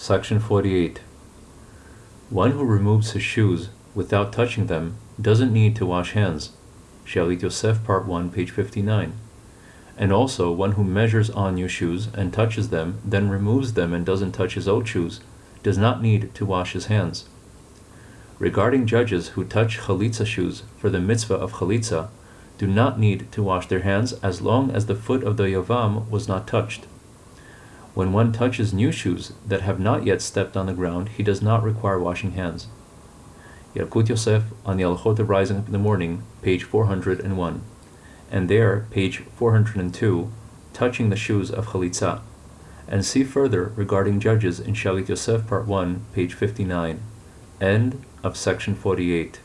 Section 48. One who removes his shoes without touching them doesn't need to wash hands. Shalit Yosef, Part 1, page 59. And also, one who measures on new shoes and touches them, then removes them and doesn't touch his old shoes, does not need to wash his hands. Regarding judges who touch chalitza shoes for the mitzvah of chalitza, do not need to wash their hands as long as the foot of the yavam was not touched. When one touches new shoes that have not yet stepped on the ground, he does not require washing hands. Yalkut Yosef on the Alchot of Rising Up in the Morning, page 401, and there, page 402, touching the shoes of Chalitza, and see further regarding judges in Shalit Yosef, part 1, page 59. End of section 48.